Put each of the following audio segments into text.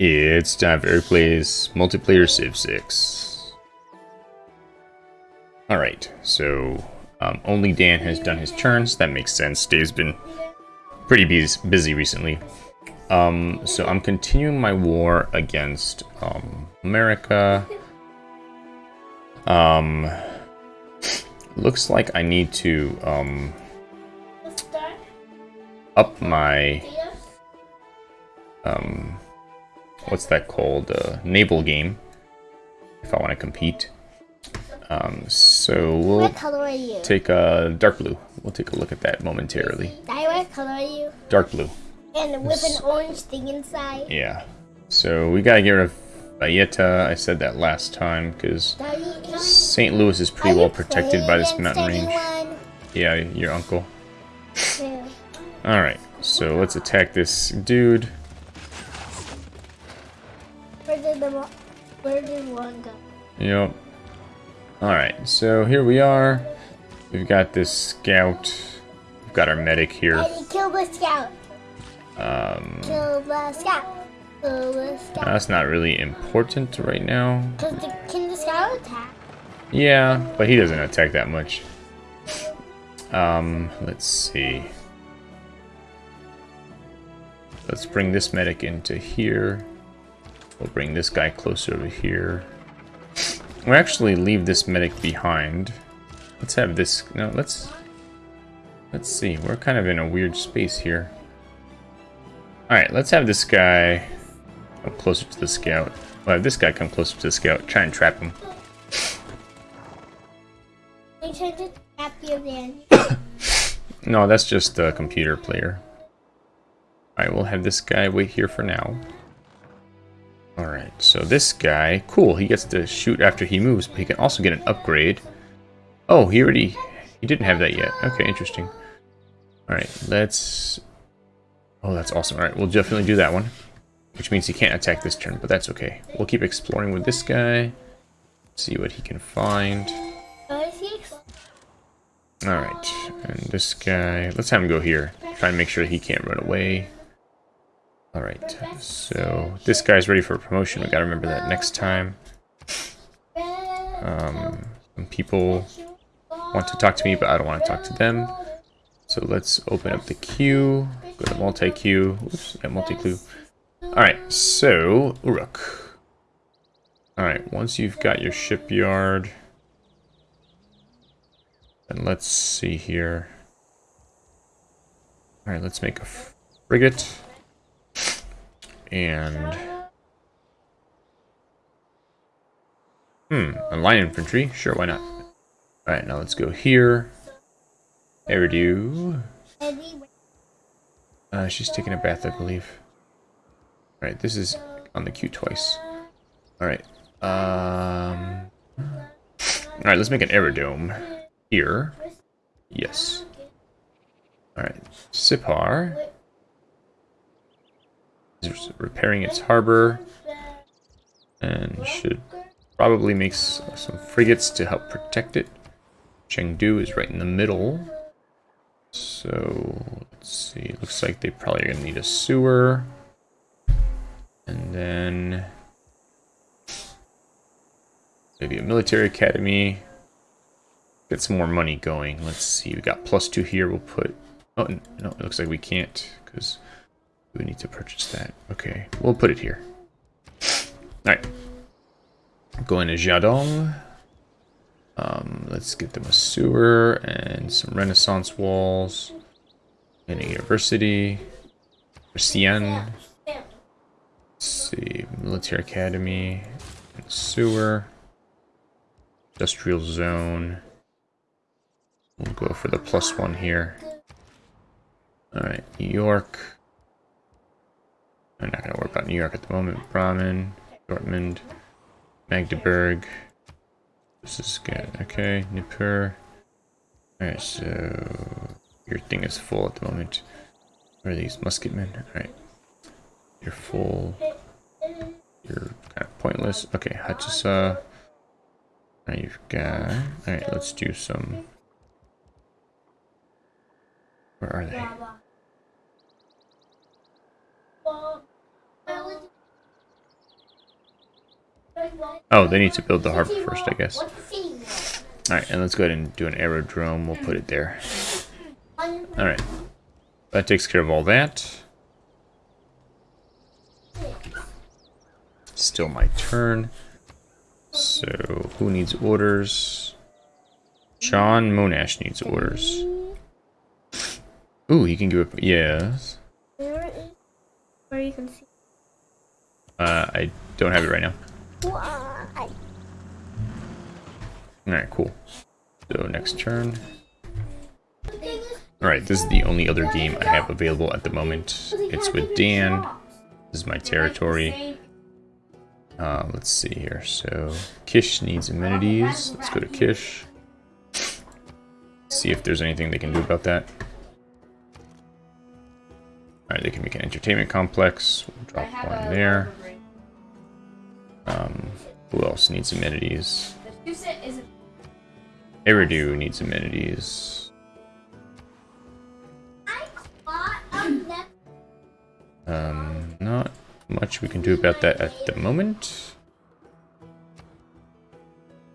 It's time for Plays Multiplayer Civ 6. Alright, so um, only Dan has done his turns. That makes sense. Dave's been pretty busy recently. Um, so I'm continuing my war against um, America. Um, looks like I need to um, up my um, what's that called? Uh, naval game. If I want to compete. Um, so we'll take a dark blue. We'll take a look at that momentarily. what color are you? Dark blue. And with an orange thing inside. Yeah. So we gotta get rid of Valletta. I said that last time because St. Louis is pretty well protected by this mountain range. Yeah, your uncle. Alright, so let's attack this dude. The where did one go? Yep. Alright, so here we are. We've got this scout. We've got our medic here. Kill the scout. Um, kill the scout. Kill the scout. That's not really important right now. The, can the scout attack? Yeah, but he doesn't attack that much. Um, let's see. Let's bring this medic into here. We'll bring this guy closer over here. We'll actually leave this medic behind. Let's have this... No, let's... Let's see. We're kind of in a weird space here. Alright, let's have this guy come closer to the scout. We'll have this guy come closer to the scout. Try and trap him. to trap you then. no, that's just a computer player. Alright, we'll have this guy wait here for now. Alright, so this guy, cool, he gets to shoot after he moves, but he can also get an upgrade. Oh, he already, he didn't have that yet. Okay, interesting. Alright, let's, oh, that's awesome. Alright, we'll definitely do that one, which means he can't attack this turn, but that's okay. We'll keep exploring with this guy, see what he can find. Alright, and this guy, let's have him go here. Try and make sure he can't run away. Alright, so this guy's ready for promotion. We gotta remember that next time. Um, some people want to talk to me, but I don't want to talk to them. So let's open up the queue. Go to multi-queue. Oops, yeah, multi-queue. Alright, so, Uruk. Alright, once you've got your shipyard... And let's see here. Alright, let's make a frigate and... Hmm, a line infantry? Sure, why not? Alright, now let's go here. Eridu. Uh, she's taking a bath, I believe. Alright, this is on the queue twice. Alright. Um... Alright, let's make an aerodrome. Here. Yes. Alright. Sippar repairing its harbor and should probably make some frigates to help protect it. Chengdu is right in the middle. So, let's see. Looks like they probably are going to need a sewer. And then... Maybe a military academy. Get some more money going. Let's see. We got plus two here. We'll put... Oh, no. It looks like we can't. Because we need to purchase that. Okay, we'll put it here. Alright. Going to Jiadong. Um, let's get them a sewer and some renaissance walls. And a university. Xian. Let's see. Military academy. Sewer. Industrial zone. We'll go for the plus one here. Alright, New York. I'm not going to worry about New York at the moment. Bremen, Dortmund, Magdeburg. This is good. Okay, Nippur. Alright, so your thing is full at the moment. Where are these musketmen? Alright. You're full. You're kind of pointless. Okay, Hattusa. Now you've got... Alright, let's do some... Where are they? Oh, they need to build the harbor first, I guess. Alright, and let's go ahead and do an aerodrome. We'll put it there. Alright. That takes care of all that. Still my turn. So, who needs orders? John Monash needs orders. Ooh, he can give up. Yes. Where you can see. Uh, I don't have it right now. Why? Alright, cool. So, next turn. Alright, this is the only other game I have available at the moment. It's with Dan. This is my territory. Uh, let's see here. So, Kish needs amenities. Let's go to Kish. See if there's anything they can do about that. Alright, they can make an entertainment complex. We'll drop one there. Um, who else needs amenities? Eridu needs amenities. Um, not much we can do about that at the moment.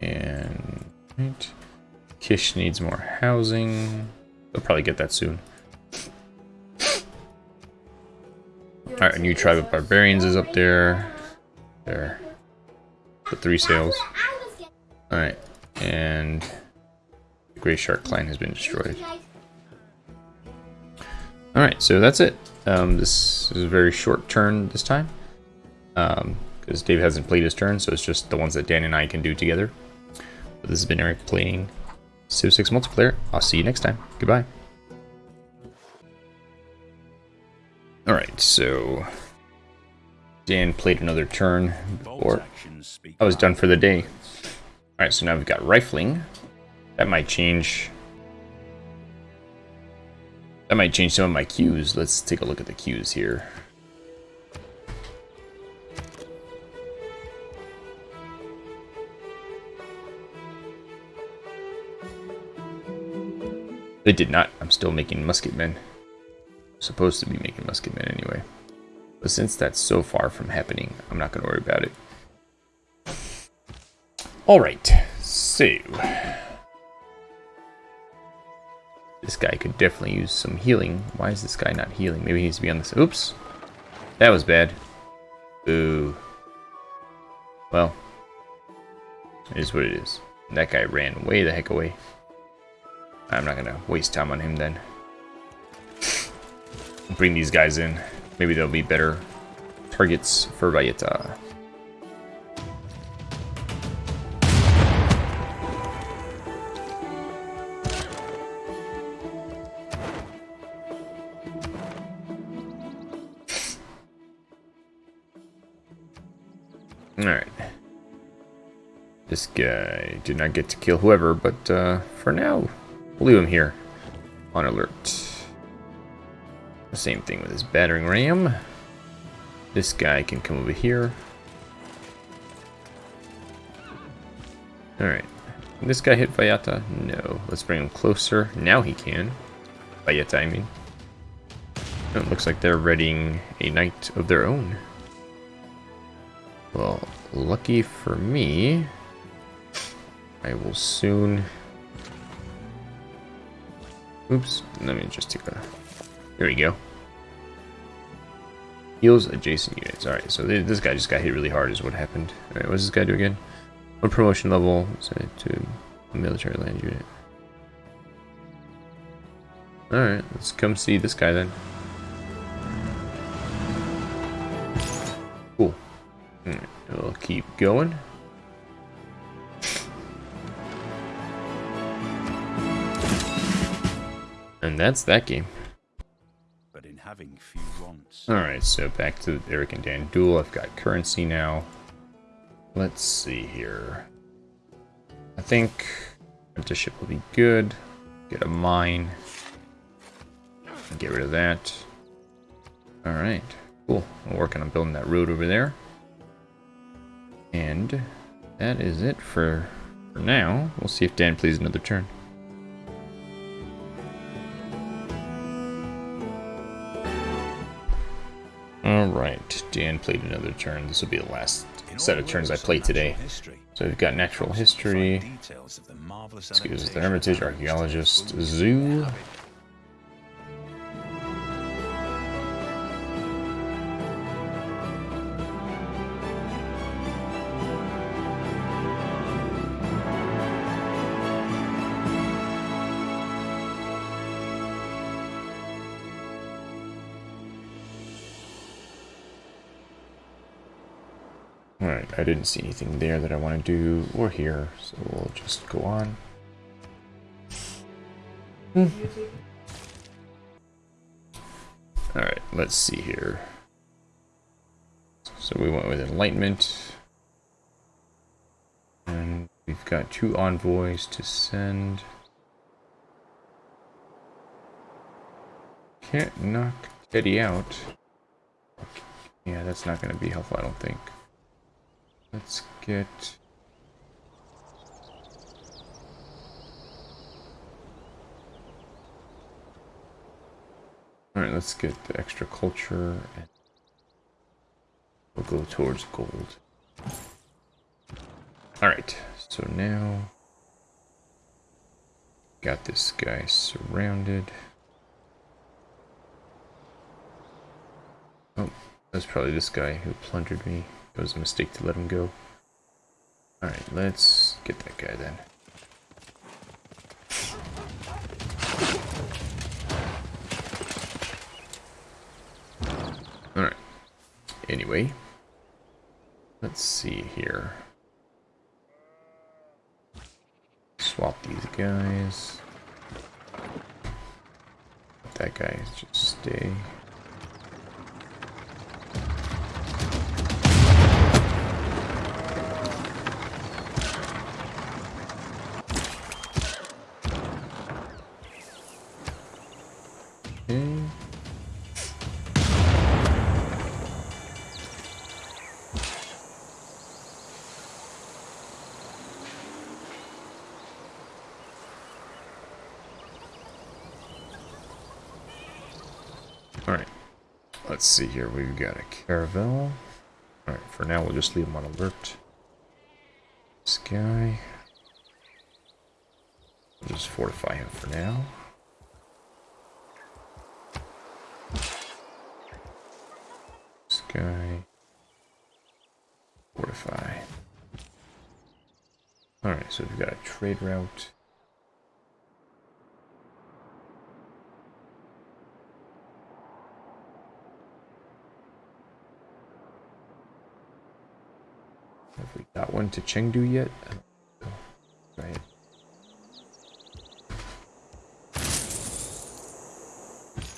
And right. Kish needs more housing. They'll probably get that soon. Alright, a new tribe of barbarians is up there. There. The three sails. Alright, and the Grey Shark clan has been destroyed. Alright, so that's it. Um, this is a very short turn this time. Because Dave hasn't played his turn, so it's just the ones that Dan and I can do together. But this has been Eric playing Civ 6 multiplayer. I'll see you next time. Goodbye. Alright, so... Dan played another turn before I was done for the day. Alright, so now we've got rifling. That might change that might change some of my cues. Let's take a look at the cues here. They did not. I'm still making musketmen. Supposed to be making musketmen anyway. But since that's so far from happening, I'm not going to worry about it. Alright, so... This guy could definitely use some healing. Why is this guy not healing? Maybe he needs to be on this. Oops. That was bad. Ooh. Well. It is what it is. That guy ran way the heck away. I'm not going to waste time on him then. Bring these guys in. Maybe they'll be better targets for Valletta. Alright. This guy did not get to kill whoever, but uh, for now, we'll leave him here on alert. Same thing with his battering ram. This guy can come over here. Alright. This guy hit Valletta? No. Let's bring him closer. Now he can. Valletta, I mean. Oh, it looks like they're readying a knight of their own. Well, lucky for me, I will soon... Oops, let me just take a... There we go. Heals adjacent units. Alright, so this guy just got hit really hard is what happened. Alright, what does this guy do again? One promotion level to military land unit. Alright, let's come see this guy then. Cool. Alright, we'll keep going. And that's that game. But in having few Alright, so back to Eric and Dan duel. I've got currency now. Let's see here. I think apprenticeship will be good. Get a mine. Get rid of that. Alright, cool. I'm working on building that road over there. And that is it for, for now. We'll see if Dan plays another turn. Alright, Dan played another turn. This will be the last set of turns I works of played natural today. So we've got natural history, details of the excuse the hermitage, archaeologist, zoo. I didn't see anything there that I want to do, or here, so we'll just go on. Hmm. Alright, let's see here. So we went with Enlightenment. And we've got two envoys to send. Can't knock Teddy out. Yeah, that's not going to be helpful, I don't think. Let's get... Alright, let's get the extra culture and we'll go towards gold. Alright, so now got this guy surrounded. Oh, that's probably this guy who plundered me. It was a mistake to let him go. Alright, let's get that guy then. Alright. Anyway. Let's see here. Swap these guys. Let that guy just stay. Alright. Let's see here. We've got a caravel. Alright, for now we'll just leave him on alert. This guy. We'll just fortify him for now. This guy. Fortify. Alright, so we've got a trade route. Have to Chengdu yet? I. Right.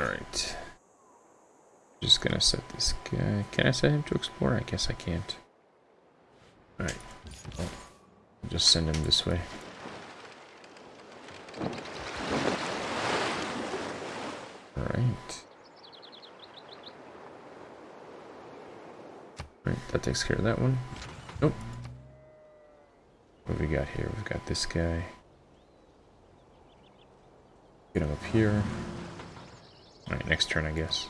Alright. Just gonna set this guy. Can I set him to explore? I guess I can't. Alright. Well, just send him this way. Alright. Alright, that takes care of that one. Nope. What we got here? We've got this guy. Get him up here. Alright, next turn, I guess.